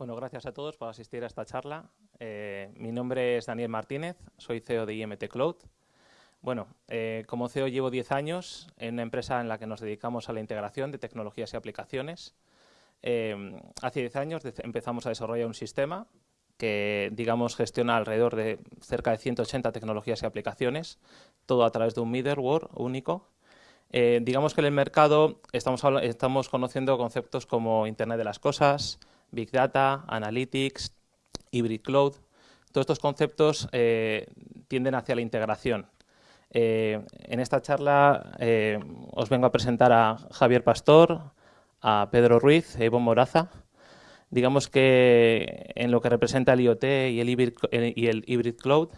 Bueno, gracias a todos por asistir a esta charla. Eh, mi nombre es Daniel Martínez, soy CEO de IMT Cloud. Bueno, eh, como CEO llevo 10 años en una empresa en la que nos dedicamos a la integración de tecnologías y aplicaciones. Eh, hace 10 años empezamos a desarrollar un sistema que, digamos, gestiona alrededor de cerca de 180 tecnologías y aplicaciones, todo a través de un middleware único. Digamos que en el mercado estamos, estamos conociendo conceptos como Internet de las Cosas, Big Data, Analytics, Hybrid Cloud. Todos estos conceptos tienden hacia la integración. Eh, en esta charla eh, os vengo a presentar a Javier Pastor, a Pedro Ruiz, a Evo Moraza. Digamos que en lo que representa el IoT y el Hybrid, Cloud,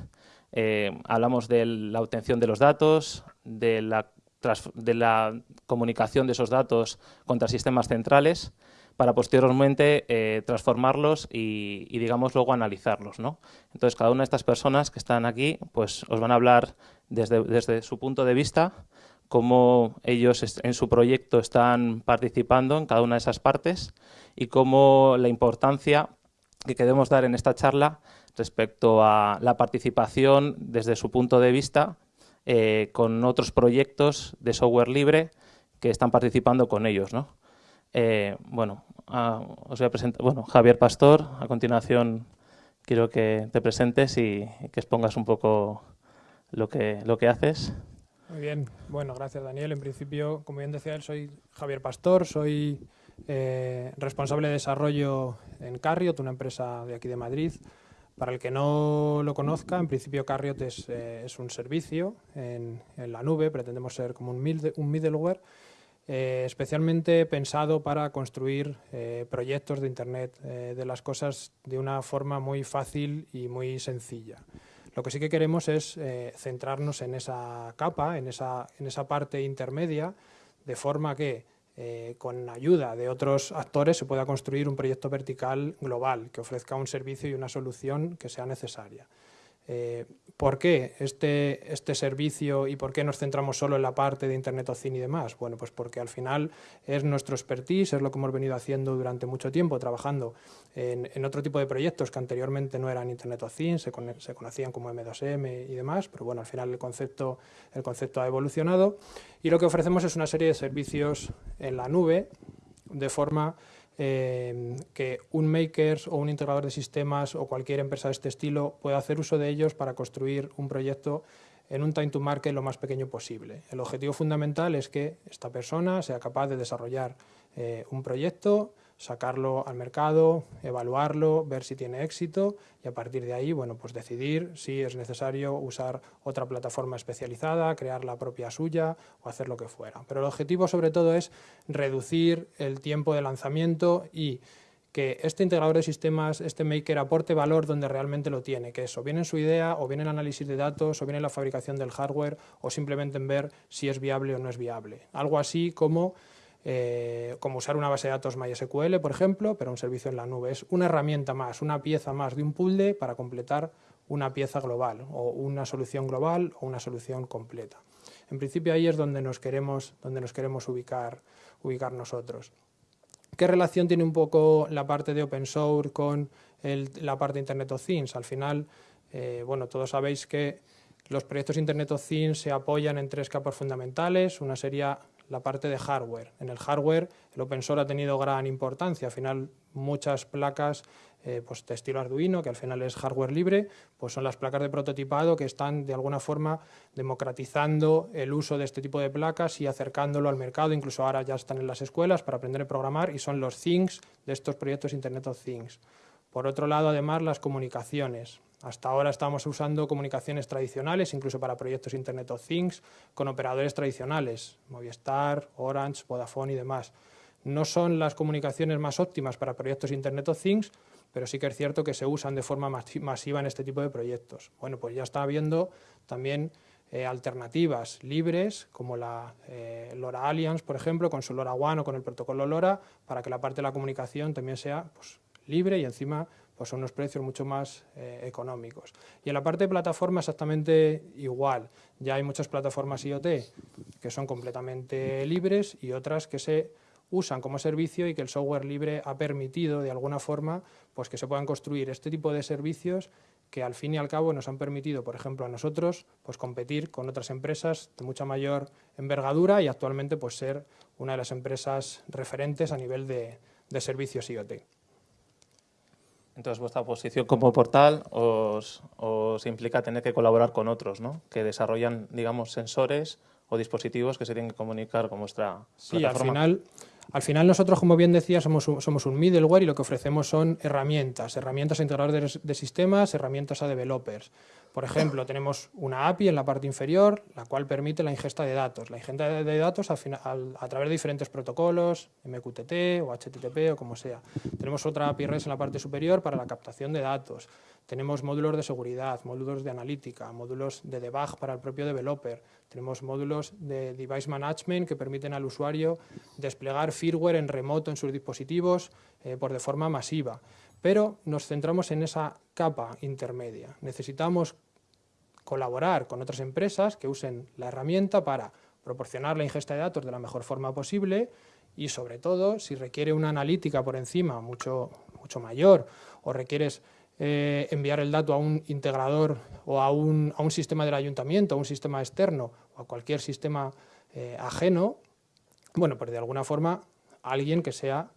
eh, hablamos de la obtención de los datos, de la comunicación de esos datos contra sistemas centrales, para posteriormente eh, transformarlos y, digamos, luego analizarlos. ¿no? Entonces, cada una de estas personas que están aquí pues, os van a hablar desde, su punto de vista cómo ellos en su proyecto están participando en cada una de esas partes y cómo la importancia que queremos dar en esta charla respecto a la participación desde su punto de vista eh, con otros proyectos de software libre que están participando con ellos. ¿no? Eh, bueno, os voy a presentar, bueno, Javier Pastor, a continuación quiero que te presentes y que expongas un poco lo que, lo que haces. Muy bien, bueno, gracias Daniel. En principio, como bien decía él, soy Javier Pastor, soy eh, responsable de desarrollo en Carriot, una empresa de aquí de Madrid. Para el que no lo conozca, en principio Carriot es, eh, un servicio en, en, la nube, pretendemos ser como un middleware eh, especialmente pensado para construir eh, proyectos de Internet eh, de las cosas de una forma muy fácil y muy sencilla. Lo que sí que queremos es centrarnos en esa capa, en esa, en esa parte intermedia, de forma que con ayuda de otros actores se pueda construir un proyecto vertical global que ofrezca un servicio y una solución que sea necesaria. Eh, ¿Por qué este, este servicio y por qué nos centramos solo en la parte de Internet of Things y demás? Bueno, pues porque al final es nuestro expertise, es lo que hemos venido haciendo durante mucho tiempo, trabajando en, otro tipo de proyectos que anteriormente no eran Internet of Things, se, se, conocían como M2M y demás, pero bueno, al final el concepto, el concepto ha evolucionado y lo que ofrecemos es una serie de servicios en la nube de forma eh, que un maker o un integrador de sistemas o cualquier empresa de este estilo pueda hacer uso de ellos para construir un proyecto en un time to market lo más pequeño posible. El objetivo fundamental es que esta persona sea capaz de desarrollar eh, un proyecto sacarlo al mercado, evaluarlo, ver si tiene éxito y a partir de ahí bueno, pues decidir si es necesario usar otra plataforma especializada, crear la propia suya o hacer lo que fuera. Pero el objetivo sobre todo es reducir el tiempo de lanzamiento y que este integrador de sistemas, este maker, aporte valor donde realmente lo tiene, que eso, viene en su idea, o viene el análisis de datos, o viene en la fabricación del hardware, o simplemente en ver si es viable o no es viable. Algo así como eh, como usar una base de datos MySQL, por ejemplo, pero un servicio en la nube. Es una herramienta más, una pieza más de un puzzle para completar una pieza global, o una solución global o una solución completa. En principio ahí es donde nos queremos, donde nos queremos ubicar, ubicar nosotros. ¿Qué relación tiene un poco la parte de open source con la parte de Internet of Things? Al final, eh, bueno, todos sabéis que los proyectos Internet of Things se apoyan en tres capas fundamentales. Una sería la parte de hardware. En el hardware el open source ha tenido gran importancia, al final muchas placas eh, pues de estilo Arduino, que al final es hardware libre, pues son las placas de prototipado que están de alguna forma democratizando el uso de este tipo de placas y acercándolo al mercado, incluso ahora ya están en las escuelas para aprender a programar y son los things de estos proyectos Internet of Things. Por otro lado, además, las comunicaciones. Hasta ahora estamos usando comunicaciones tradicionales, incluso para proyectos Internet of Things, con operadores tradicionales, Movistar, Orange, Vodafone y demás. No son las comunicaciones más óptimas para proyectos Internet of Things, pero sí que es cierto que se usan de forma masiva en este tipo de proyectos. Bueno, pues ya está habiendo también eh, alternativas libres, como la eh, LoRa Alliance, por ejemplo, con su LoRa One o con el protocolo LoRa, para que la parte de la comunicación también sea pues, libre y encima pues son unos precios mucho más eh, económicos. Y en la parte de plataforma exactamente igual. Ya hay muchas plataformas IoT que son completamente libres y otras que se usan como servicio y que el software libre ha permitido de alguna forma pues que se puedan construir este tipo de servicios que al fin y al cabo nos han permitido, por ejemplo, a nosotros pues competir con otras empresas de mucha mayor envergadura y actualmente pues ser una de las empresas referentes a nivel de, de servicios IoT. Entonces, vuestra posición como portal os, os, implica tener que colaborar con otros, ¿no? Que desarrollan, digamos, sensores o dispositivos que se tienen que comunicar con vuestra sí, plataforma. al final, al final nosotros, como bien decía, somos un, somos un middleware y lo que ofrecemos son herramientas, herramientas a integradores de, de sistemas, herramientas a developers. Por ejemplo, tenemos una API en la parte inferior, la cual permite la ingesta de datos. La ingesta de datos a, través de diferentes protocolos, MQTT o HTTP o como sea. Tenemos otra API REST en la parte superior para la captación de datos. Tenemos módulos de seguridad, módulos de analítica, módulos de debug para el propio developer. Tenemos módulos de device management que permiten al usuario desplegar firmware en remoto en sus dispositivos eh, por de forma masiva pero nos centramos en esa capa intermedia. Necesitamos colaborar con otras empresas que usen la herramienta para proporcionar la ingesta de datos de la mejor forma posible y sobre todo si requiere una analítica por encima mucho, mucho mayor o requieres eh, enviar el dato a un integrador o a un, a un, sistema del ayuntamiento, a un sistema externo o a cualquier sistema eh, ajeno, bueno, pues de alguna forma alguien que sea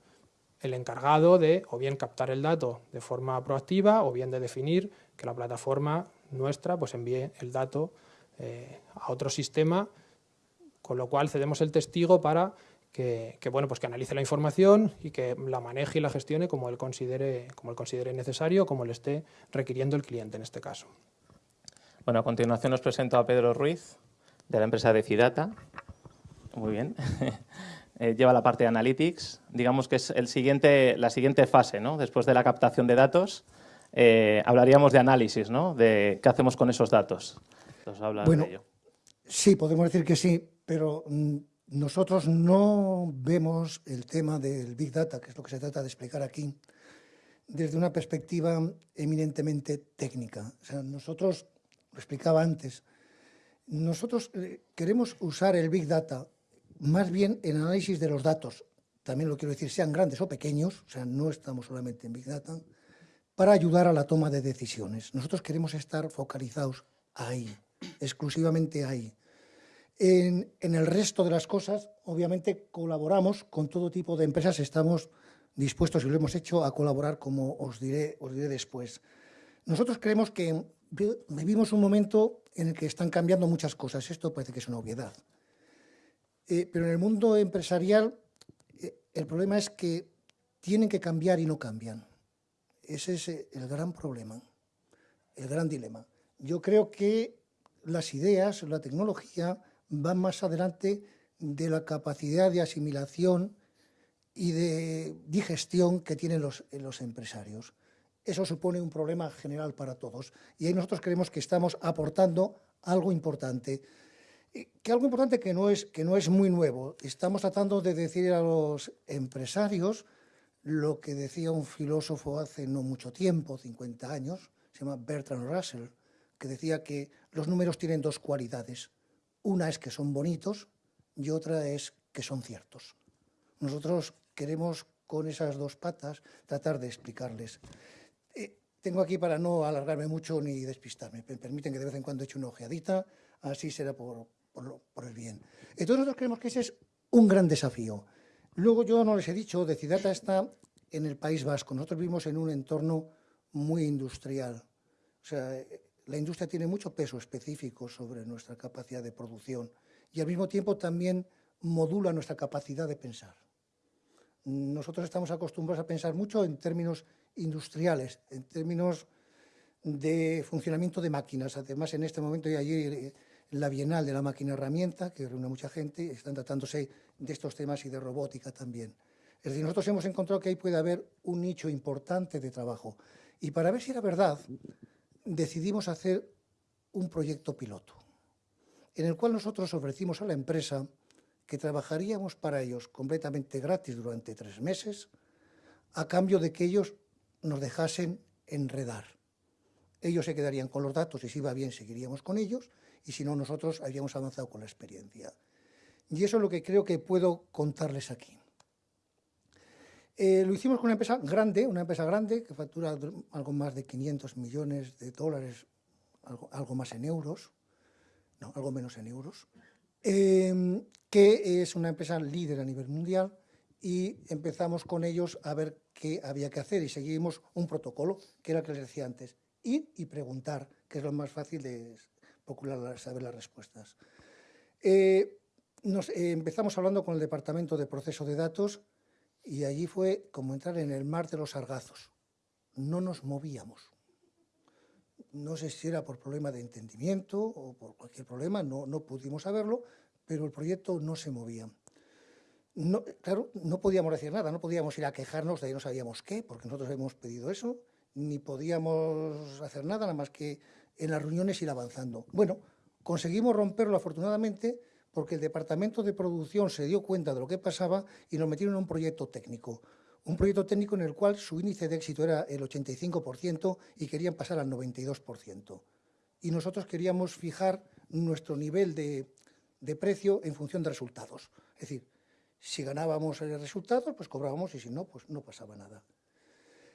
el encargado de o bien captar el dato de forma proactiva o bien de definir que la plataforma nuestra pues envíe el dato eh, a otro sistema, con lo cual cedemos el testigo para que, bueno, pues que analice la información y que la maneje y la gestione como él considere, como él considere necesario, como le esté requiriendo el cliente en este caso. Bueno, a continuación os presento a Pedro Ruiz, de la empresa Decidata. Muy bien. Eh, lleva la parte de Analytics. Digamos que es el siguiente, la siguiente fase, ¿no? Después de la captación de datos, eh, hablaríamos de análisis, ¿no? De qué hacemos con esos datos. bueno, de ello. sí, podemos decir que sí, pero mm, nosotros no vemos el tema del Big Data, que es lo que se trata de explicar aquí, desde una perspectiva eminentemente técnica. O sea, nosotros, lo explicaba antes, nosotros eh, queremos usar el Big Data más bien en análisis de los datos, también lo quiero decir, sean grandes o pequeños, o sea, no estamos solamente en Big Data, para ayudar a la toma de decisiones. Nosotros queremos estar focalizados ahí, exclusivamente ahí. En, en, el resto de las cosas, obviamente, colaboramos con todo tipo de empresas, estamos dispuestos, y lo hemos hecho, a colaborar, como os diré, os diré después. Nosotros creemos que vivimos un momento en el que están cambiando muchas cosas. Esto parece que es una obviedad. Eh, pero en el mundo empresarial eh, el problema es que tienen que cambiar y no cambian. Ese es eh, el gran problema, el gran dilema. Yo creo que las ideas, la tecnología, van más adelante de la capacidad de asimilación y de digestión que tienen los, los empresarios. Eso supone un problema general para todos. Y ahí nosotros creemos que estamos aportando algo importante que algo importante que no, es, que no es muy nuevo. Estamos tratando de decir a los empresarios lo que decía un filósofo hace no mucho tiempo, 50 años, se llama Bertrand Russell, que decía que los números tienen dos cualidades. Una es que son bonitos y otra es que son ciertos. Nosotros queremos con esas dos patas tratar de explicarles. Eh, tengo aquí para no alargarme mucho ni despistarme. Me permiten que de vez en cuando eche una ojeadita, así será por, por, el bien. Entonces nosotros creemos que ese es un gran desafío. Luego yo no les he dicho, Decidata está en el País Vasco. Nosotros vivimos en un entorno muy industrial. O sea, la industria tiene mucho peso específico sobre nuestra capacidad de producción y al mismo tiempo también modula nuestra capacidad de pensar. Nosotros estamos acostumbrados a pensar mucho en términos industriales, en términos de funcionamiento de máquinas. Además, en este momento, y allí la Bienal de la Máquina Herramienta, que reúne a mucha gente, están tratándose de estos temas y de robótica también. Es decir, nosotros hemos encontrado que ahí puede haber un nicho importante de trabajo. Y para ver si era verdad, decidimos hacer un proyecto piloto, en el cual nosotros ofrecimos a la empresa que trabajaríamos para ellos completamente gratis durante tres meses, a cambio de que ellos nos dejasen enredar. Ellos se quedarían con los datos y si iba bien seguiríamos con ellos, y si no nosotros habríamos avanzado con la experiencia. Y eso es lo que creo que puedo contarles aquí. Eh, lo hicimos con una empresa grande, una empresa grande que factura algo más de 500 millones de dólares, algo, más en euros, no, algo menos en euros, em, que es una empresa líder a nivel mundial y empezamos con ellos a ver qué había que hacer y seguimos un protocolo, que era el que les decía antes, ir y preguntar, que es lo más fácil de procurar saber las respuestas. Eh, nos, eh, empezamos hablando con el Departamento de Proceso de Datos y allí fue como entrar en el mar de los sargazos. No nos movíamos. No sé si era por problema de entendimiento o por cualquier problema, no, no pudimos saberlo, pero el proyecto no se movía. Claro, no podíamos decir nada, no podíamos ir a quejarnos de ahí no sabíamos qué, porque nosotros habíamos pedido eso, ni podíamos hacer nada, nada más que en las reuniones ir avanzando. Bueno, conseguimos romperlo afortunadamente porque el departamento de producción se dio cuenta de lo que pasaba y nos metieron en un proyecto técnico. Un proyecto técnico en el cual su índice de éxito era el 85% y querían pasar al 92%. Y nosotros queríamos fijar nuestro nivel de, precio en función de resultados. Es decir, si ganábamos el resultado, pues cobrábamos y si no, pues no pasaba nada.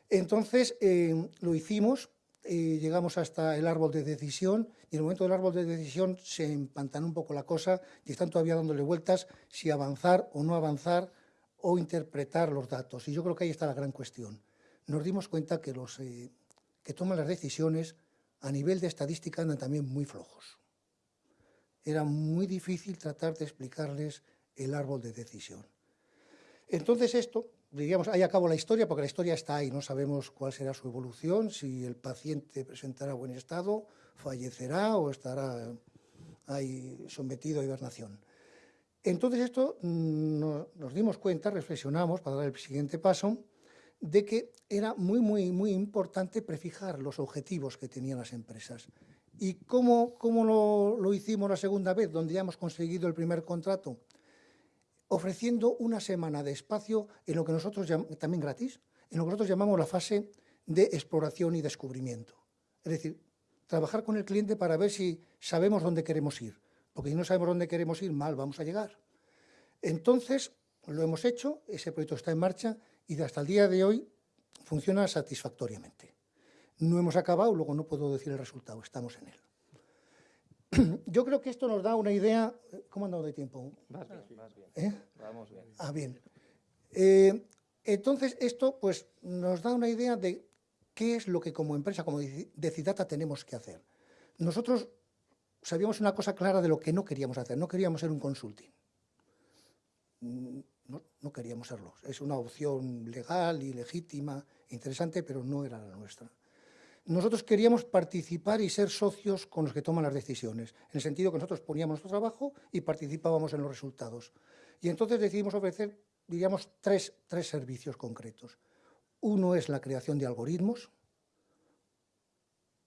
Entonces, eh, lo hicimos llegamos hasta el árbol de decisión y en el momento del árbol de decisión se empantanó un poco la cosa y están todavía dándole vueltas si avanzar o no avanzar o interpretar los datos. Y yo creo que ahí está la gran cuestión. Nos dimos cuenta que los eh, que toman las decisiones a nivel de estadística andan también muy flojos. Era muy difícil tratar de explicarles el árbol de decisión. Entonces esto diríamos, ahí acabo la historia, porque la historia está ahí, no sabemos cuál será su evolución, si el paciente presentará buen estado, fallecerá o estará ahí sometido a hibernación. Entonces esto mm, nos dimos cuenta, reflexionamos para dar el siguiente paso, de que era muy, muy, muy importante prefijar los objetivos que tenían las empresas. ¿Y cómo, cómo lo, lo hicimos la segunda vez, donde ya hemos conseguido el primer contrato? Ofreciendo una semana de espacio en lo que nosotros, también gratis, en lo que nosotros llamamos la fase de exploración y descubrimiento. Es decir, trabajar con el cliente para ver si sabemos dónde queremos ir, porque si no sabemos dónde queremos ir, mal vamos a llegar. Entonces, lo hemos hecho, ese proyecto está en marcha y hasta el día de hoy funciona satisfactoriamente. No hemos acabado, luego no puedo decir el resultado, estamos en él. Yo creo que esto nos da una idea... ¿Cómo andado de tiempo? Más bien, más bien. ¿Eh? Vamos bien. Ah, bien. Eh, entonces, esto pues, nos da una idea de qué es lo que como empresa, como Decidata, tenemos que hacer. Nosotros sabíamos una cosa clara de lo que no queríamos hacer. No queríamos ser un consulting. Mm, no, no queríamos serlo. Es una opción legal y legítima, interesante, pero no era la nuestra nosotros queríamos participar y ser socios con los que toman las decisiones, en el sentido que nosotros poníamos nuestro trabajo y participábamos en los resultados. Y entonces decidimos ofrecer, diríamos, tres, tres servicios concretos. Uno es la creación de algoritmos,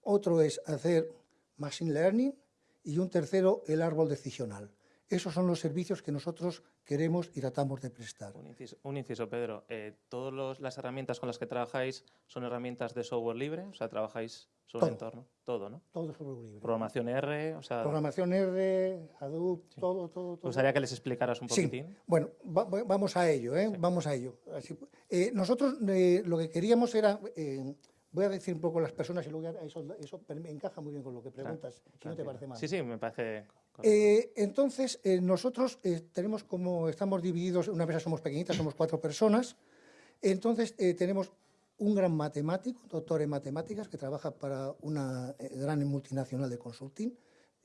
otro es hacer machine learning y un tercero el árbol decisional. Esos son los servicios que nosotros queremos y tratamos de prestar. Un inciso, Pedro. Eh, ¿Todas las herramientas con las que trabajáis son herramientas de software libre? O sea, ¿trabajáis sobre el entorno? Todo, ¿no? Todo software libre. ¿Programación R? O sea... Programación R, Hadoop, todo, todo, todo. Me gustaría que les explicaras un poquitín. Sí. Bueno, vamos a ello, ¿eh? Vamos a ello. Eh, nosotros eh, lo que queríamos era... Voy a decir un poco las personas y luego eso, eso encaja muy bien con lo que preguntas, si no te parece mal. Sí, sí, me parece... Eh, entonces, eh, nosotros eh, tenemos como, estamos divididos, una empresa somos pequeñitas, somos cuatro personas, entonces tenemos un gran matemático, doctor en matemáticas, que trabaja para una gran multinacional de consulting,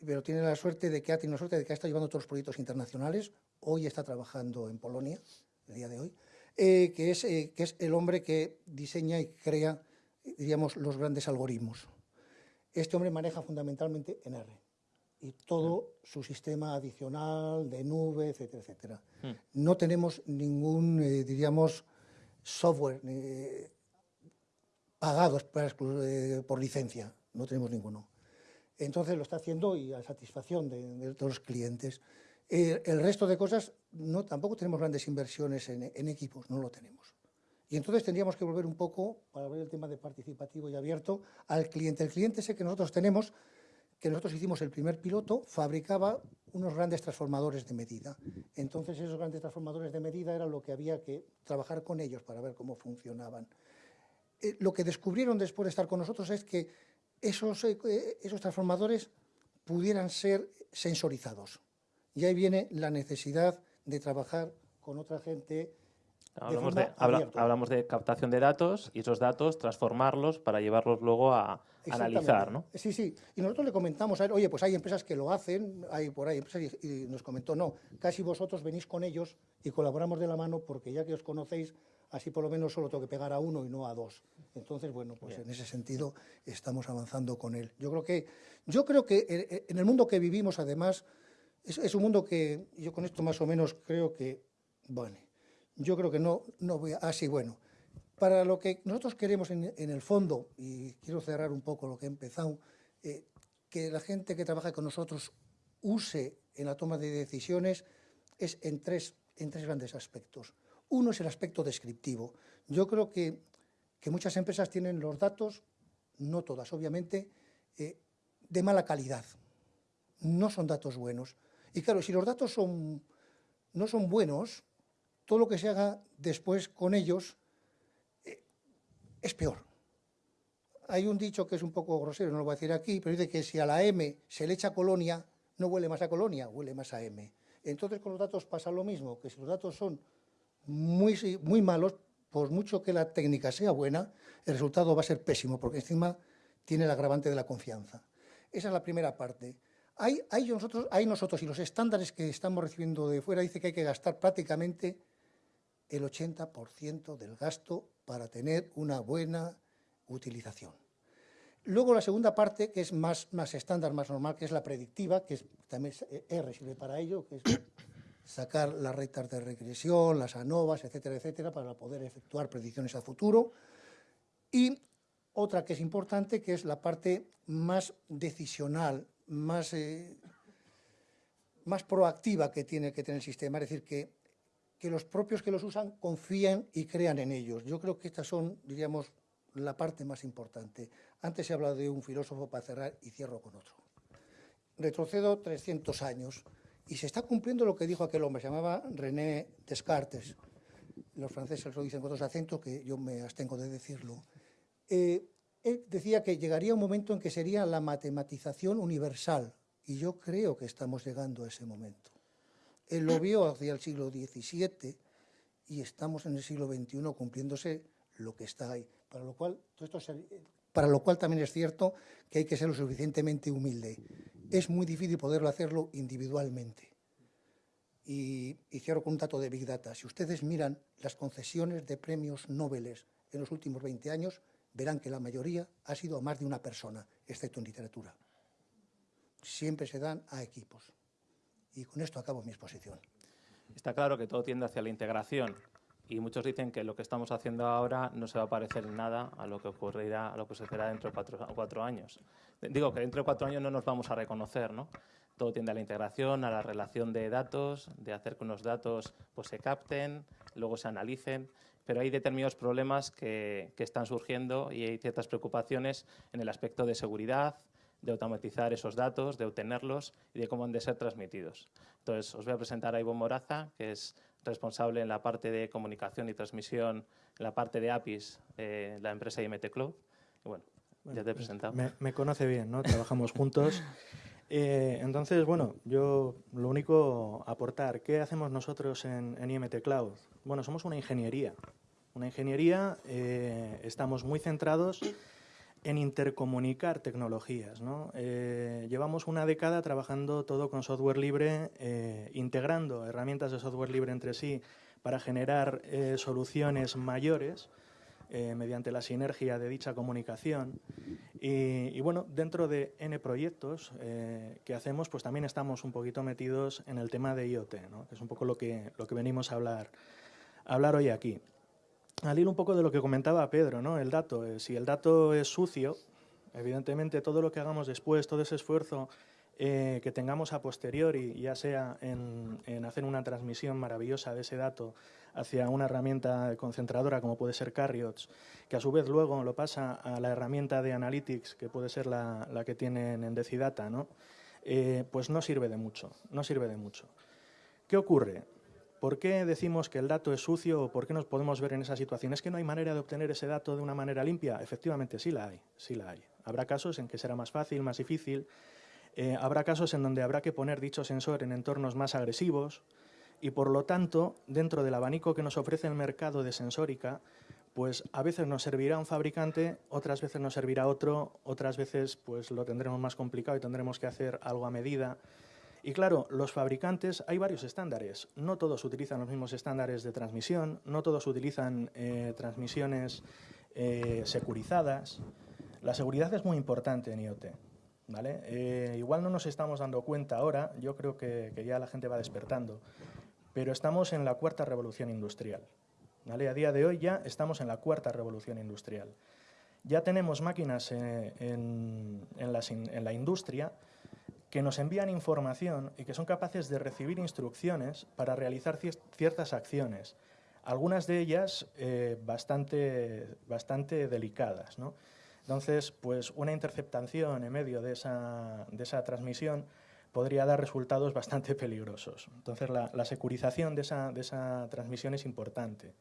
pero tiene la suerte de que ha tenido la suerte de que ha estado llevando todos los proyectos internacionales, hoy está trabajando en Polonia, el día de hoy, que, es, que es el hombre que diseña y crea diríamos, los grandes algoritmos. Este hombre maneja fundamentalmente en R y todo su sistema adicional de nube, etcétera, etcétera. Hmm. No tenemos ningún, eh, diríamos, software eh, pagado eh, por licencia, no tenemos ninguno. Entonces lo está haciendo y a satisfacción de, todos los clientes. el resto de cosas, no, tampoco tenemos grandes inversiones en equipos, no lo tenemos. Y entonces tendríamos que volver un poco, para ver el tema de participativo y abierto, al cliente. El cliente ese que nosotros tenemos, que nosotros hicimos el primer piloto, fabricaba unos grandes transformadores de medida. Entonces esos grandes transformadores de medida era lo que había que trabajar con ellos para ver cómo funcionaban. Eh, lo que descubrieron después de estar con nosotros es que esos, eh, esos transformadores pudieran ser sensorizados. Y ahí viene la necesidad de trabajar con otra gente Hablamos de, hablamos de, captación de datos y esos datos transformarlos para llevarlos luego a analizar, ¿no? Sí, sí. Y nosotros le comentamos a él, oye, pues hay empresas que lo hacen, hay por ahí empresas, y, nos comentó, no, casi vosotros venís con ellos y colaboramos de la mano porque ya que os conocéis, así por lo menos solo tengo que pegar a uno y no a dos. Entonces, bueno, pues en ese sentido estamos avanzando con él. Yo creo que, yo creo que eh, en el mundo que vivimos, además, es, es un mundo que yo con esto más o menos creo que, bueno, yo creo que no, no voy a... Ah, bueno, para lo que nosotros queremos en, el fondo, y quiero cerrar un poco lo que he empezado, eh, que la gente que trabaja con nosotros use en la toma de decisiones es en tres, en tres grandes aspectos. Uno es el aspecto descriptivo. Yo creo que, que muchas empresas tienen los datos, no todas obviamente, eh, de mala calidad. No son datos buenos. Y claro, si los datos son, no son buenos, todo lo que se haga después con ellos eh, es peor. Hay un dicho que es un poco grosero, no lo voy a decir aquí, pero dice que si a la M se le echa colonia, no huele más a colonia, huele más a M. Entonces con los datos pasa lo mismo, que si los datos son muy, muy malos, por mucho que la técnica sea buena, el resultado va a ser pésimo, porque encima tiene el agravante de la confianza. Esa es la primera parte. Hay, nosotros, hay nosotros y los estándares que estamos recibiendo de fuera dice que hay que gastar prácticamente el 80% del gasto para tener una buena utilización. Luego la segunda parte, que es más, más estándar, más normal, que es la predictiva, que es, también R sirve para ello, que es sacar las rectas de regresión, las ANOVAs, etcétera, etcétera, para poder efectuar predicciones a futuro. Y otra que es importante, que es la parte más decisional, más, eh, más proactiva que tiene que tener el sistema, es decir, que que los propios que los usan confíen y crean en ellos. Yo creo que estas son, diríamos, la parte más importante. Antes se ha hablado de un filósofo para cerrar y cierro con otro. Retrocedo 300 años y se está cumpliendo lo que dijo aquel hombre, se llamaba René Descartes. Los franceses lo dicen con dos acentos, que yo me abstengo de decirlo. Eh, él decía que llegaría un momento en que sería la matematización universal, y yo creo que estamos llegando a ese momento. Él lo vio hacia el siglo XVII y estamos en el siglo XXI cumpliéndose lo que está ahí. Para lo cual, esto para lo cual también es cierto que hay que ser lo suficientemente humilde. Es muy difícil poderlo hacerlo individualmente. Y, y, cierro con un dato de Big Data. Si ustedes miran las concesiones de premios Nobel en los últimos 20 años, verán que la mayoría ha sido a más de una persona, excepto en literatura. Siempre se dan a equipos. Y con esto acabo mi exposición. Está claro que todo tiende hacia la integración y muchos dicen que lo que estamos haciendo ahora no se va a parecer en nada a lo que ocurrirá, a lo que sucederá dentro de cuatro, cuatro, años. Digo que dentro de cuatro años no nos vamos a reconocer, ¿no? Todo tiende a la integración, a la relación de datos, de hacer que unos datos pues, se capten, luego se analicen, pero hay determinados problemas que, que están surgiendo y hay ciertas preocupaciones en el aspecto de seguridad, de automatizar esos datos, de obtenerlos y de cómo han de ser transmitidos. Entonces, os voy a presentar a Ivo Moraza, que es responsable en la parte de comunicación y transmisión, en la parte de APIs, de la empresa IMT Cloud. bueno, ya te he presentado. Me, conoce bien, ¿no? Trabajamos juntos. Eh, entonces, bueno, yo lo único aportar, ¿qué hacemos nosotros en, IMT Cloud? Bueno, somos una ingeniería. Una ingeniería, eh, estamos muy centrados en intercomunicar tecnologías. Eh, llevamos una década trabajando todo con software libre, eh, integrando herramientas de software libre entre sí para generar eh, soluciones mayores mediante la sinergia de dicha comunicación. Y, bueno, dentro de N proyectos que hacemos, pues también estamos un poquito metidos en el tema de IoT, que es un poco lo que, lo que venimos a hablar, a hablar hoy aquí al hilo un poco de lo que comentaba Pedro, ¿no? El dato. Eh, si el dato es sucio, evidentemente todo lo que hagamos después, todo ese esfuerzo eh, que tengamos a posteriori, ya sea en, hacer una transmisión maravillosa de ese dato hacia una herramienta concentradora como puede ser Carriots, que a su vez luego lo pasa a la herramienta de Analytics, que puede ser la, que tienen en Decidata, ¿no? eh, pues no sirve de mucho, no sirve de mucho. ¿Qué ocurre? ¿Por qué decimos que el dato es sucio o por qué nos podemos ver en esa situación? ¿Es que no hay manera de obtener ese dato de una manera limpia? Efectivamente, sí la hay, sí la hay. Habrá casos en que será más fácil, más difícil. Eh, habrá casos en donde habrá que poner dicho sensor en entornos más agresivos y, por lo tanto, dentro del abanico que nos ofrece el mercado de sensórica, pues a veces nos servirá un fabricante, otras veces nos servirá otro, otras veces pues lo tendremos más complicado y tendremos que hacer algo a medida. Y claro, los fabricantes, hay varios estándares. No todos utilizan los mismos estándares de transmisión, no todos utilizan eh, transmisiones eh, securizadas. La seguridad es muy importante en IoT. ¿vale? Eh, igual no nos estamos dando cuenta ahora, yo creo que, que, ya la gente va despertando, pero estamos en la cuarta revolución industrial. ¿vale? A día de hoy ya estamos en la cuarta revolución industrial. Ya tenemos máquinas en, en, la, en la industria que nos envían información y que son capaces de recibir instrucciones para realizar ciertas acciones, algunas de ellas eh, bastante, bastante delicadas. ¿no? Entonces, pues una interceptación en medio de esa, de esa transmisión podría dar resultados bastante peligrosos. Entonces, la, la securización de esa, de esa, transmisión es importante.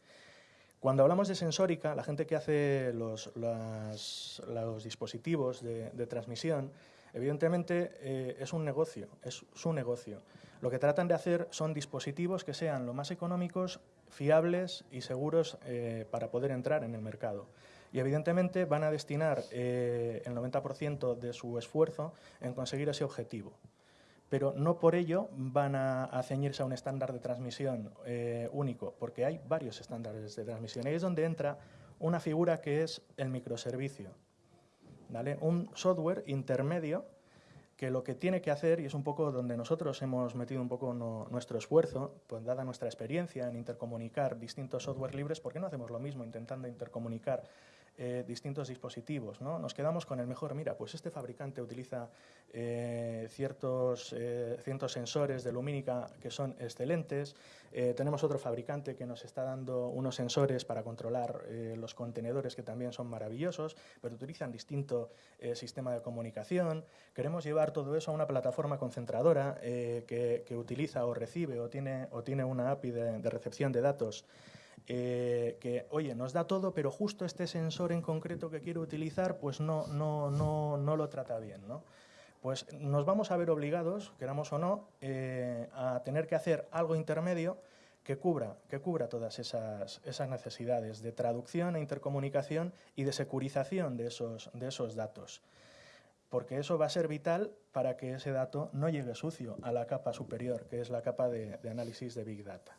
Cuando hablamos de sensórica, la gente que hace los, los, dispositivos de transmisión Evidentemente eh, es un negocio, es su negocio. Lo que tratan de hacer son dispositivos que sean lo más económicos, fiables y seguros eh, para poder entrar en el mercado. Y evidentemente van a destinar eh, el 90% de su esfuerzo en conseguir ese objetivo. Pero no por ello van a, a ceñirse a un estándar de transmisión único, porque hay varios estándares de transmisión. Y ahí es donde entra una figura que es el microservicio. Un software intermedio que lo que tiene que hacer, y es un poco donde nosotros hemos metido un poco nuestro esfuerzo, pues dada nuestra experiencia en intercomunicar distintos software libres, ¿por qué no hacemos lo mismo intentando intercomunicar eh, distintos dispositivos. ¿no? Nos quedamos con el mejor, mira, pues este fabricante utiliza eh, ciertos, eh, ciertos sensores de lumínica que son excelentes, eh, tenemos otro fabricante que nos está dando unos sensores para controlar eh, los contenedores que también son maravillosos, pero utilizan distinto eh, sistema de comunicación. Queremos llevar todo eso a una plataforma concentradora que, que, utiliza o recibe o tiene, o tiene una API de, de recepción de datos eh, que, oye, nos da todo, pero justo este sensor en concreto que quiero utilizar, pues no, no, no, no lo trata bien, ¿no? Pues nos vamos a ver obligados, queramos o no, eh, a tener que hacer algo intermedio que cubra, que cubra todas esas, esas necesidades de traducción e intercomunicación y de securización de esos, de esos datos. Porque eso va a ser vital para que ese dato no llegue sucio a la capa superior, que es la capa de, de análisis de Big Data.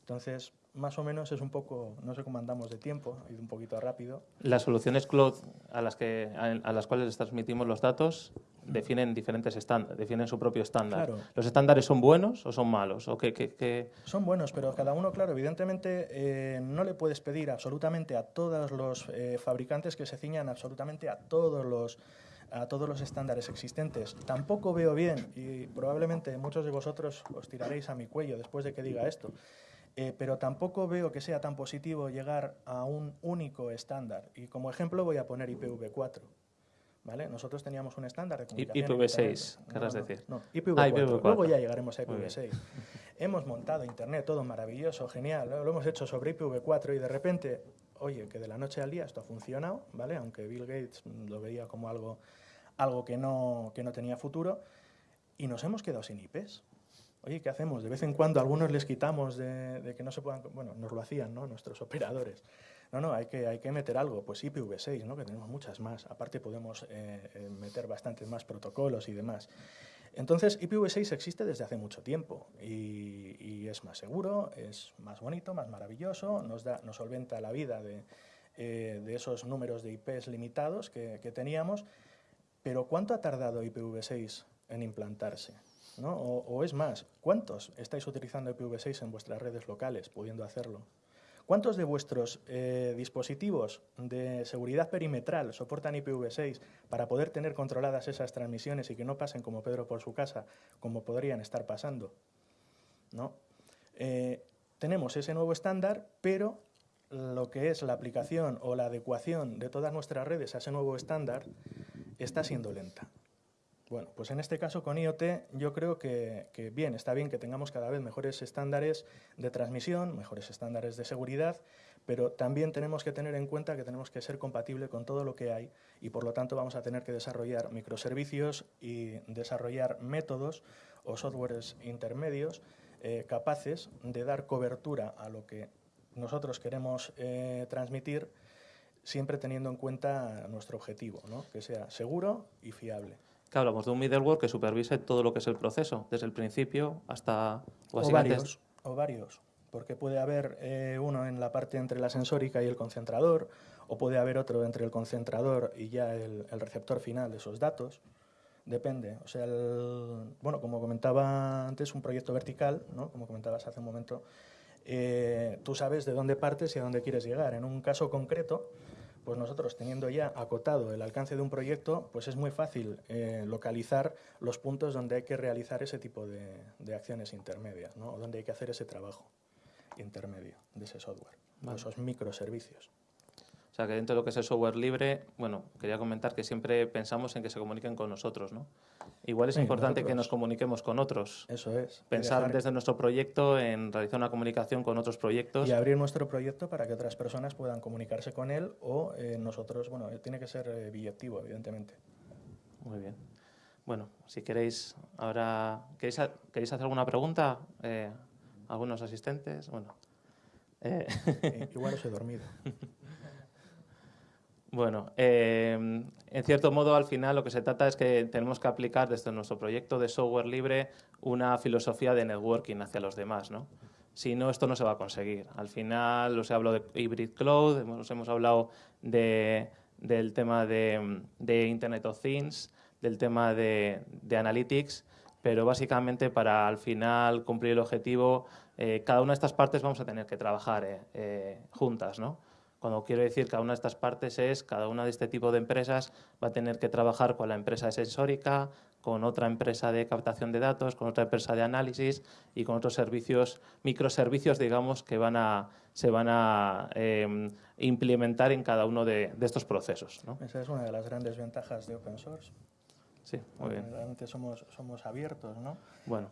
Entonces, más o menos es un poco, no sé cómo andamos de tiempo, ha ido un poquito rápido. Las soluciones cloud a las, que, a, las cuales les transmitimos los datos definen diferentes estándares, definen su propio estándar. Claro. ¿Los estándares son buenos o son malos? ¿O qué, qué, qué? Son buenos, pero cada uno, claro, evidentemente eh, no le puedes pedir absolutamente a todos los eh, fabricantes que se ciñan absolutamente a todos los a todos los estándares existentes. Tampoco veo bien, y probablemente muchos de vosotros os tiraréis a mi cuello después de que diga esto, eh, pero tampoco veo que sea tan positivo llegar a un único estándar. Y como ejemplo voy a poner IPv4. ¿Vale? Nosotros teníamos un estándar de comunicación. IPv6, querrás no, decir. No, IPv4. Ah, IPv4. Luego ya llegaremos a IPv6. hemos montado Internet, todo maravilloso, genial. Lo hemos hecho sobre IPv4 y de repente, oye, que de la noche al día esto ha funcionado, ¿vale? Aunque Bill Gates lo veía como algo, algo que, no, que no tenía futuro. Y nos hemos quedado sin IPs. Oye, ¿qué hacemos? De vez en cuando algunos les quitamos de, que no se puedan... Bueno, nos lo hacían, ¿no? Nuestros operadores. No, no, hay que, hay que meter algo. Pues IPv6, ¿no? Que tenemos muchas más. Aparte podemos eh, meter bastantes más protocolos y demás. Entonces, IPv6 existe desde hace mucho tiempo y, es más seguro, es más bonito, más maravilloso, nos, da, nos solventa la vida de, eh, esos números de IPs limitados que teníamos. Pero ¿cuánto ha tardado IPv6 en implantarse? ¿No? O, es más, ¿cuántos estáis utilizando IPv6 en vuestras redes locales, pudiendo hacerlo? ¿Cuántos de vuestros eh, dispositivos de seguridad perimetral soportan IPv6 para poder tener controladas esas transmisiones y que no pasen como Pedro por su casa, como podrían estar pasando? ¿No? Eh, tenemos ese nuevo estándar, pero lo que es la aplicación o la adecuación de todas nuestras redes a ese nuevo estándar está siendo lenta Bueno, pues en este caso con IoT yo creo que, bien, está bien que tengamos cada vez mejores estándares de transmisión, mejores estándares de seguridad, pero también tenemos que tener en cuenta que tenemos que ser compatible con todo lo que hay y por lo tanto vamos a tener que desarrollar microservicios y desarrollar métodos o softwares intermedios eh, capaces de dar cobertura a lo que nosotros queremos eh, transmitir siempre teniendo en cuenta nuestro objetivo, ¿no? que sea seguro y fiable. Claro, hablamos de un middleware que supervise todo lo que es el proceso, desde el principio hasta... O varios, o varios, porque puede haber eh, uno en la parte entre la sensórica y el concentrador, o puede haber otro entre el concentrador y ya el, receptor final de esos datos. Depende. O sea, bueno, como comentaba antes, un proyecto vertical, ¿no? como comentabas hace un momento, eh, tú sabes de dónde partes y a dónde quieres llegar. En un caso concreto, pues nosotros teniendo ya acotado el alcance de un proyecto, pues es muy fácil eh, localizar los puntos donde hay que realizar ese tipo de, acciones intermedias, ¿no? o donde hay que hacer ese trabajo intermedio de ese software, esos microservicios. O sea, que dentro de lo que es el software libre, bueno, quería comentar que siempre pensamos en que se comuniquen con nosotros, ¿no? Igual es importante que nos comuniquemos con otros. Eso es. Pensar desde nuestro proyecto en realizar una comunicación con otros proyectos. Y abrir nuestro proyecto para que otras personas puedan comunicarse con él o eh, nosotros, bueno, tiene que ser eh, billetivo, evidentemente. Muy bien. Bueno, si queréis, ahora, ¿queréis, ¿queréis hacer alguna pregunta? Eh, ¿Algunos asistentes? Bueno. Igual os he dormido. Bueno, eh, en cierto modo, al final lo que se trata es que tenemos que aplicar desde nuestro proyecto de software libre una filosofía de networking hacia los demás, ¿no? Si no, esto no se va a conseguir. Al final, os he hablado de hybrid cloud, hemos, hemos hablado de, del tema de, Internet of Things, del tema de, de, analytics, pero básicamente para al final cumplir el objetivo, eh, cada una de estas partes vamos a tener que trabajar eh, eh juntas, ¿no? Cuando quiero decir cada una de estas partes es, cada una de este tipo de empresas va a tener que trabajar con la empresa de sensórica, con otra empresa de captación de datos, con otra empresa de análisis y con otros servicios, microservicios, digamos, que van a, se van a em, implementar en cada uno de, estos procesos. Esa es una de las grandes ventajas de open source. Sí, muy bien. Realmente somos, somos abiertos, ¿no? Bueno,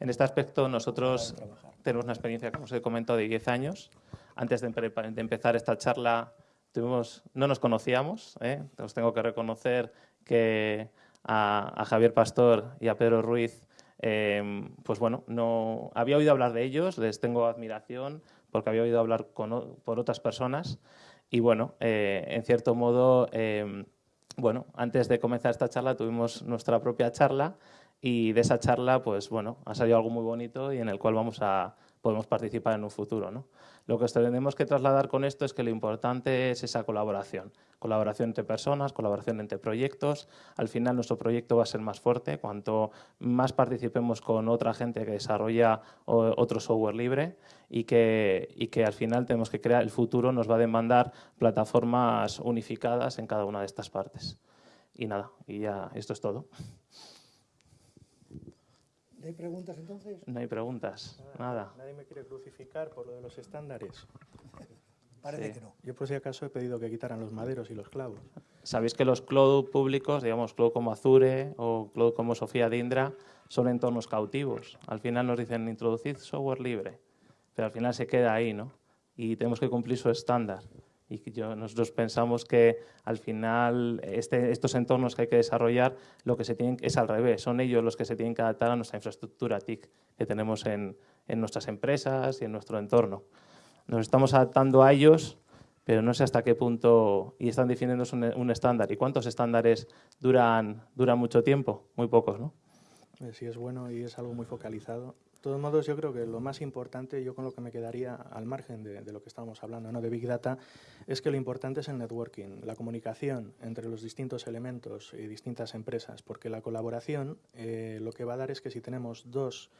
en este aspecto nosotros tenemos una experiencia, como os he comentado, de 10 años antes de, empezar esta charla tuvimos, no nos conocíamos, ¿eh? os tengo que reconocer que a, Javier Pastor y a Pedro Ruiz, em, pues bueno, no había oído hablar de ellos, les tengo admiración porque había oído hablar con, por otras personas y bueno, eh, en cierto modo, em, bueno, antes de comenzar esta charla tuvimos nuestra propia charla y de esa charla, pues bueno, ha salido algo muy bonito y en el cual vamos a, podemos participar en un futuro. ¿no? Lo que tenemos que trasladar con esto es que lo importante es esa colaboración. Colaboración entre personas, colaboración entre proyectos. Al final nuestro proyecto va a ser más fuerte cuanto más participemos con otra gente que desarrolla otro software libre y que, y que al final tenemos que crear, el futuro nos va a demandar plataformas unificadas en cada una de estas partes. Y nada, y ya esto es todo. ¿No hay preguntas entonces? No hay preguntas, nada. Nadie me quiere crucificar por lo de los estándares. Parece que no. Yo por si acaso he pedido que quitaran los maderos y los clavos. Sabéis que los cloud públicos, digamos, cloud como Azure o cloud como Sofía de Indra, son entornos cautivos. Al final nos dicen introducir software libre, pero al final se queda ahí, ¿no? Y tenemos que cumplir su estándar y yo, nosotros pensamos que al final este, estos entornos que hay que desarrollar lo que se tienen es al revés, son ellos los que se tienen que adaptar a nuestra infraestructura TIC que tenemos en, en nuestras empresas y en nuestro entorno. Nos estamos adaptando a ellos, pero no sé hasta qué punto, y están definiendo un, un estándar. ¿Y cuántos estándares duran, duran mucho tiempo? Muy pocos, ¿no? Sí, es bueno y es algo muy focalizado de todos modos, yo creo que lo más importante, yo con lo que me quedaría al margen de, lo que estábamos hablando, ¿no? de Big Data, es que lo importante es el networking, la comunicación entre los distintos elementos y distintas empresas, porque la colaboración eh, lo que va a dar es que si tenemos dos,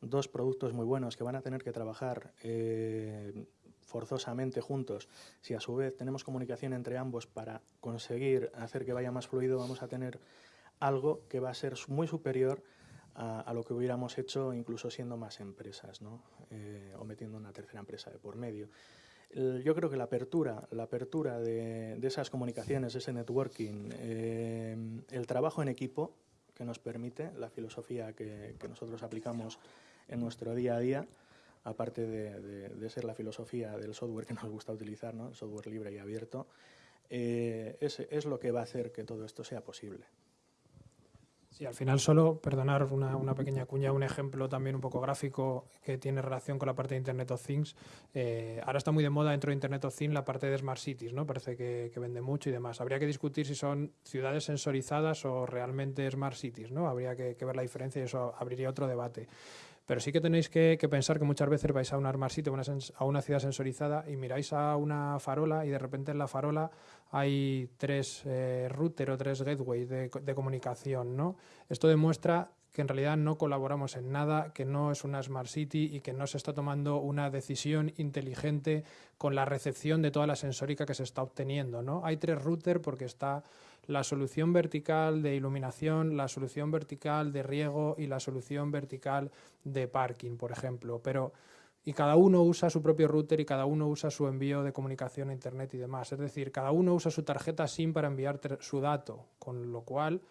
dos, productos muy buenos que van a tener que trabajar eh, forzosamente juntos, si a su vez tenemos comunicación entre ambos para conseguir hacer que vaya más fluido, vamos a tener algo que va a ser muy superior a, lo que hubiéramos hecho incluso siendo más empresas, ¿no? Eh, o metiendo una tercera empresa de por medio. yo creo que la apertura, la apertura de, esas comunicaciones, ese networking, eh, el trabajo en equipo, que nos permite la filosofía que, nosotros aplicamos en nuestro día a día, aparte de, ser la filosofía del software que nos gusta utilizar, ¿no? el software libre y abierto, eh, es lo que va a hacer que todo esto sea posible. Sí, al final solo, perdonar una, una, pequeña cuña, un ejemplo también un poco gráfico que tiene relación con la parte de Internet of Things. Eh, ahora está muy de moda dentro de Internet of Things la parte de Smart Cities, ¿no? Parece que, que, vende mucho y demás. Habría que discutir si son ciudades sensorizadas o realmente Smart Cities, ¿no? Habría que, que ver la diferencia y eso abriría otro debate. Pero sí que tenéis que, pensar que muchas veces vais a un armarsito, a una, ciudad sensorizada y miráis a una farola y de repente en la farola hay tres eh, router o tres gateways de, de comunicación. ¿no? Esto demuestra que en realidad no colaboramos en nada, que no es una Smart City y que no se está tomando una decisión inteligente con la recepción de toda la sensórica que se está obteniendo. ¿no? Hay tres routers porque está la solución vertical de iluminación, la solución vertical de riego y la solución vertical de parking, por ejemplo. Pero y cada uno usa su propio router y cada uno usa su envío de comunicación a Internet y demás. Es decir, cada uno usa su tarjeta SIM para enviar su dato, con lo cual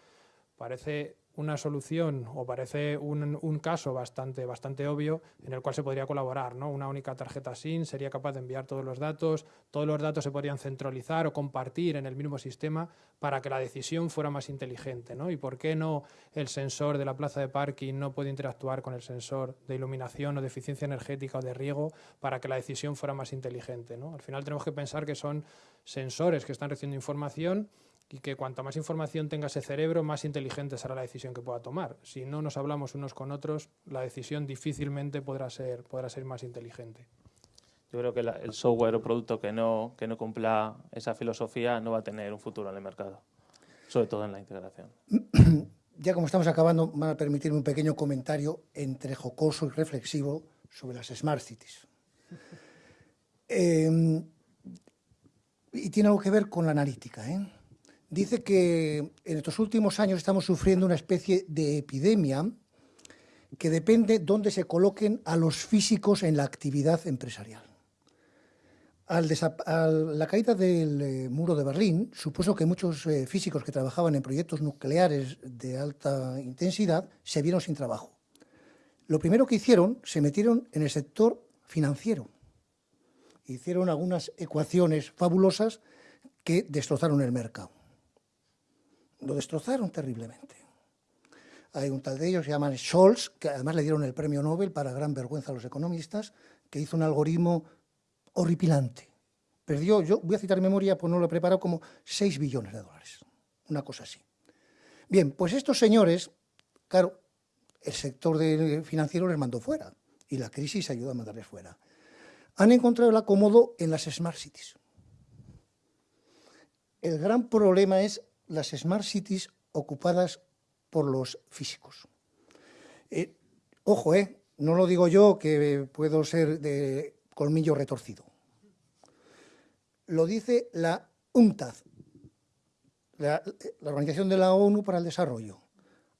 parece una solución o parece un, un, caso bastante, bastante obvio en el cual se podría colaborar. ¿no? Una única tarjeta SIM sería capaz de enviar todos los datos, todos los datos se podrían centralizar o compartir en el mismo sistema para que la decisión fuera más inteligente. ¿no? ¿Y por qué no el sensor de la plaza de parking no puede interactuar con el sensor de iluminación o de eficiencia energética o de riego para que la decisión fuera más inteligente? ¿no? Al final tenemos que pensar que son sensores que están recibiendo información y que cuanta más información tenga ese cerebro, más inteligente será la decisión que pueda tomar. Si no nos hablamos unos con otros, la decisión difícilmente podrá ser, podrá ser más inteligente. Yo creo que el software o producto que no, que no cumpla esa filosofía no va a tener un futuro en el mercado, sobre todo en la integración. Ya como estamos acabando, van a permitirme un pequeño comentario entre jocoso y reflexivo sobre las Smart Cities. Eh, y tiene algo que ver con la analítica. ¿eh? Dice que en estos últimos años estamos sufriendo una especie de epidemia que depende dónde se coloquen a los físicos en la actividad empresarial. Al la caída del eh, muro de Berlín supuso que muchos eh, físicos que trabajaban en proyectos nucleares de alta intensidad se vieron sin trabajo. Lo primero que hicieron, se metieron en el sector financiero. Hicieron algunas ecuaciones fabulosas que destrozaron el mercado lo destrozaron terriblemente. Hay un tal de ellos, se llaman Scholz, que además le dieron el premio Nobel para gran vergüenza a los economistas, que hizo un algoritmo horripilante. Perdió, yo voy a citar memoria, pues no lo he preparado, como 6 billones de dólares. Una cosa así. Bien, pues estos señores, claro, el sector financiero les mandó fuera y la crisis ayudó a mandarles fuera. Han encontrado el acomodo en las Smart Cities. El gran problema es las smart cities ocupadas por los físicos. Eh, ojo, eh, no lo digo yo que puedo ser de colmillo retorcido. Lo dice la UNTAD, la, la, Organización de la ONU para el Desarrollo,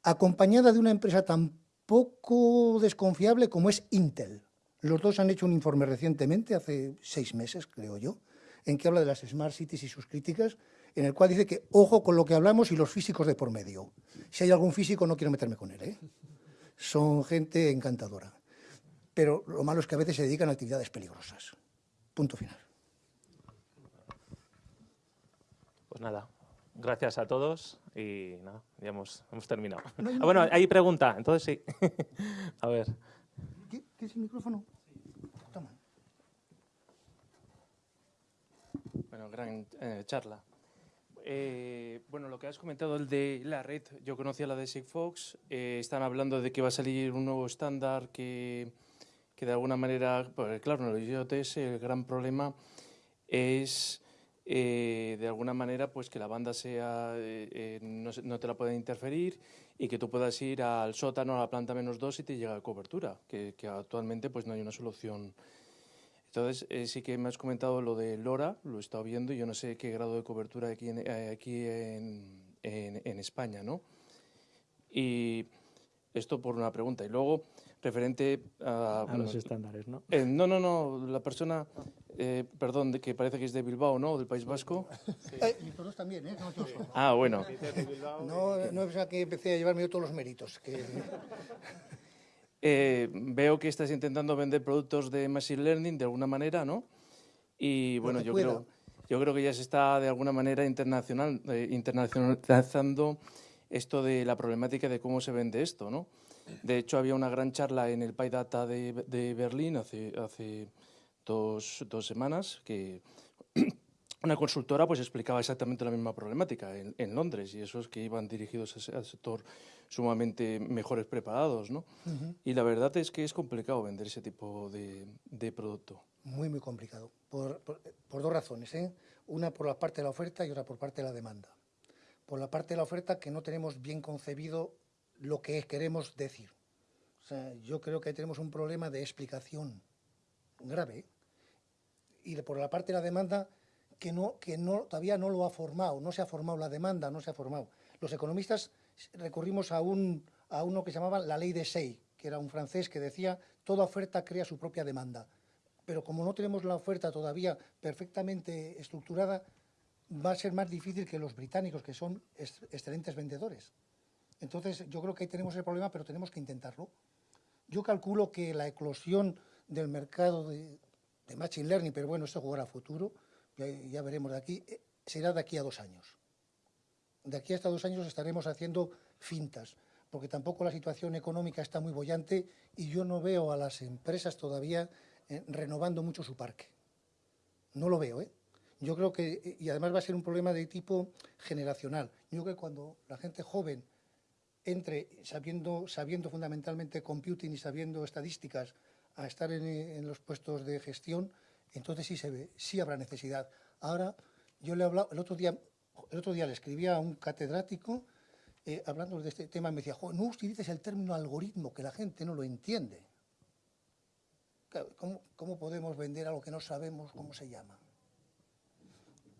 acompañada de una empresa tan poco desconfiable como es Intel. Los dos han hecho un informe recientemente, hace seis meses, creo yo, en que habla de las Smart Cities y sus críticas, en el cual dice que ojo con lo que hablamos y los físicos de por medio. Si hay algún físico no quiero meterme con él, ¿eh? son gente encantadora. Pero lo malo es que a veces se dedican a actividades peligrosas. Punto final. Pues nada, gracias a todos y nada, ya hemos, terminado. ah, bueno, hay pregunta, entonces sí. a ver. ¿Qué, ¿Qué, es el micrófono? Toma. Bueno, gran eh, charla. Eh, bueno, lo que has comentado, el de la red, yo conocía la de Sigfox, eh, están hablando de que va a salir un nuevo estándar que, que de alguna manera, pues, claro, en los IoTs el gran problema es eh, de alguna manera pues que la banda sea no, no, te la pueden interferir y que tú puedas ir al sótano, a la planta menos dos y te llega cobertura, que, que actualmente pues no hay una solución entonces, eh, sí que me has comentado lo de LoRa, lo he estado viendo, y yo no sé qué grado de cobertura hay aquí en, eh, aquí en, España, ¿no? Y esto por una pregunta. Y luego, referente a... los estándares, ¿no? Eh, no, no, no, la persona, eh, perdón, de que parece que es de Bilbao, ¿no?, del País Vasco. Sí. Eh, y todos también, ¿eh? ah, bueno. No, no es que empecé a llevarme yo todos los méritos. veo que estás intentando vender productos de Machine Learning de alguna manera, ¿no? Y bueno, yo creo, yo creo que ya se está de alguna manera internacional, internacionalizando esto de la problemática de cómo se vende esto, ¿no? De hecho, había una gran charla en el PyData de, de Berlín hace, hace dos, dos, semanas que una consultora pues explicaba exactamente la misma problemática en, en Londres y esos que iban dirigidos al sector sumamente mejores preparados, ¿no? Y la verdad es que es complicado vender ese tipo de, de producto. Muy, muy complicado, por, por, por dos razones, ¿eh? Una por la parte de la oferta y otra por parte de la demanda. Por la parte de la oferta que no tenemos bien concebido lo que queremos decir. O sea, yo creo que tenemos un problema de explicación grave y por la parte de la demanda que, no, que no, todavía no lo ha formado, no se ha formado la demanda, no se ha formado. Los economistas recurrimos a, un, a uno que se llamaba la ley de Say, que era un francés que decía toda oferta crea su propia demanda. Pero como no tenemos la oferta todavía perfectamente estructurada, va a ser más difícil que los británicos, que son excelentes vendedores. Entonces, yo creo que ahí tenemos el problema, pero tenemos que intentarlo. Yo calculo que la eclosión del mercado de, Machine Learning, pero bueno, esto jugará a futuro, ya, veremos de aquí, eh, será de aquí a dos años. De aquí hasta dos años estaremos haciendo fintas, porque tampoco la situación económica está muy bollante y yo no veo a las empresas todavía eh, renovando mucho su parque. No lo veo, ¿eh? Yo creo que, eh, y además va a ser un problema de tipo generacional. Yo creo que cuando la gente joven entre sabiendo, sabiendo fundamentalmente computing y sabiendo estadísticas a estar en, los puestos de gestión, entonces sí se ve, sí habrá necesidad. Ahora, yo le he hablado, el otro día, el otro día le escribía a un catedrático eh, hablando de este tema, y me decía, no utilices el término algoritmo, que la gente no lo entiende. ¿Cómo, ¿Cómo podemos vender algo que no sabemos cómo se llama?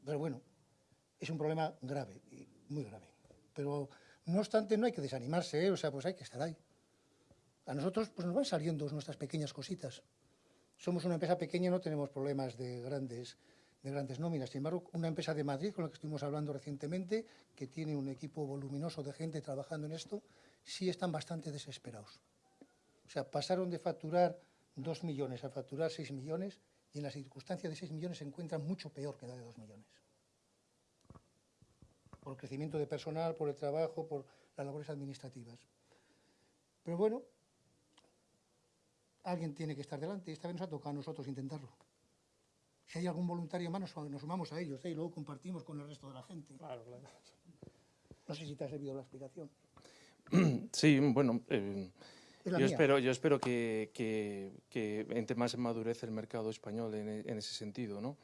Pero bueno, es un problema grave, muy grave. Pero no obstante, no hay que desanimarse, ¿eh? o sea, pues hay que estar ahí. A nosotros pues nos van saliendo nuestras pequeñas cositas. Somos una empresa pequeña, no tenemos problemas de grandes, de grandes nóminas. Sin embargo, una empresa de Madrid, con la que estuvimos hablando recientemente, que tiene un equipo voluminoso de gente trabajando en esto, sí están bastante desesperados. O sea, pasaron de facturar 2 millones a facturar 6 millones y en la circunstancia de 6 millones se encuentran mucho peor que la de 2 millones por el crecimiento de personal, por el trabajo, por las labores administrativas. Pero bueno, alguien tiene que estar delante y esta vez nos ha tocado a nosotros intentarlo. Si hay algún voluntario más, nos sumamos a ellos ¿eh? y luego compartimos con el resto de la gente. Claro, claro. No sé si te ha servido la explicación. Sí, bueno, eh, yo, espero, yo espero que, que, entre más en madurez el mercado español en, ese sentido, ¿no?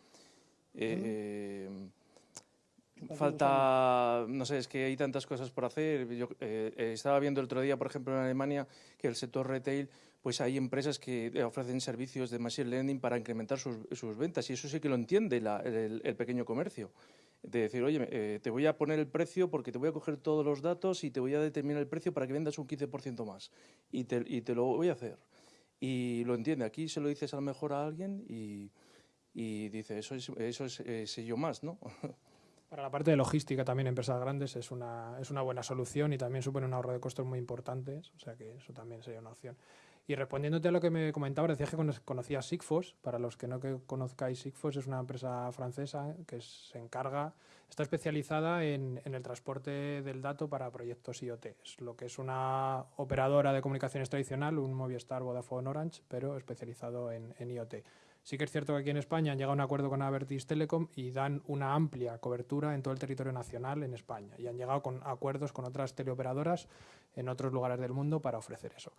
Falta, no sé, es que hay tantas cosas por hacer. Yo eh, eh, estaba viendo el otro día, por ejemplo, en Alemania, que el sector retail, pues hay empresas que ofrecen servicios de machine learning para incrementar sus, ventas y eso sí que lo entiende el, pequeño comercio. De decir, oye, eh, te voy a poner el precio porque te voy a coger todos los datos y te voy a determinar el precio para que vendas un 15% más. Y te, lo voy a hacer. Y lo entiende. Aquí se lo dices a lo mejor a alguien y, y dice, eso es, eso es sello más, ¿no? Para la parte de logística también empresas grandes es una, es una buena solución y también supone un ahorro de costos muy importantes, o sea que eso también sería una opción. Y respondiéndote a lo que me comentabas, decías que conocías Sigfos. Para los que no que conozcáis, Sigfos es una empresa francesa que se encarga, está especializada en, en, el transporte del dato para proyectos IoT. Es lo que es una operadora de comunicaciones tradicional, un Movistar, Vodafone, Orange, pero especializado en, en IoT. Sí que es cierto que aquí en España han llegado a un acuerdo con Avertis Telecom y dan una amplia cobertura en todo el territorio nacional en España y han llegado con acuerdos con otras teleoperadoras en otros lugares del mundo para ofrecer eso.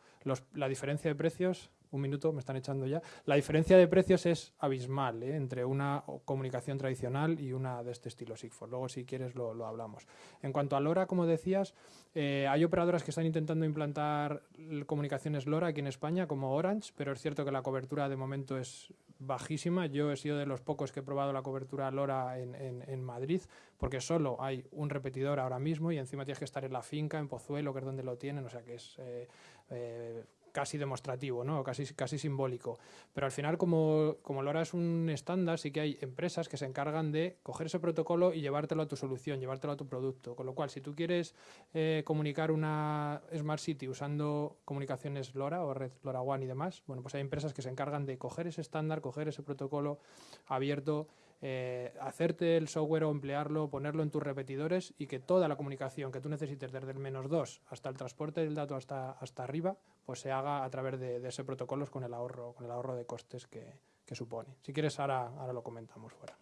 la diferencia de precios, un minuto, me están echando ya, la diferencia de precios es abismal ¿eh? entre una comunicación tradicional y una de este estilo Sigfox. Luego, si quieres, lo, hablamos. En cuanto a LoRa, como decías, eh, hay operadoras que están intentando implantar comunicaciones LoRa aquí en España, como Orange, pero es cierto que la cobertura de momento es bajísima. Yo he sido de los pocos que he probado la cobertura LoRa en, en, Madrid, porque solo hay un repetidor ahora mismo y encima tienes que estar en la finca, en Pozuelo, que es donde lo tienen, o sea que es eh, eh, casi demostrativo, ¿no? casi, casi simbólico. Pero al final, como, como LoRa es un estándar, sí que hay empresas que se encargan de coger ese protocolo y llevártelo a tu solución, llevártelo a tu producto. Con lo cual, si tú quieres eh, comunicar una Smart City usando comunicaciones LoRa o red LoRaWAN y demás, bueno, pues hay empresas que se encargan de coger ese estándar, coger ese protocolo abierto, eh, hacerte el software o emplearlo, ponerlo en tus repetidores y que toda la comunicación que tú necesites desde el menos 2 hasta el transporte del dato hasta, hasta arriba, pues se haga a través de, ese protocolo con el ahorro, con el ahorro de costes que, supone. Si quieres, ahora, ahora lo comentamos fuera.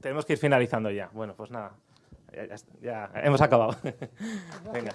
Tenemos que ir finalizando ya. Bueno, pues nada, ya, ya hemos acabado. Venga.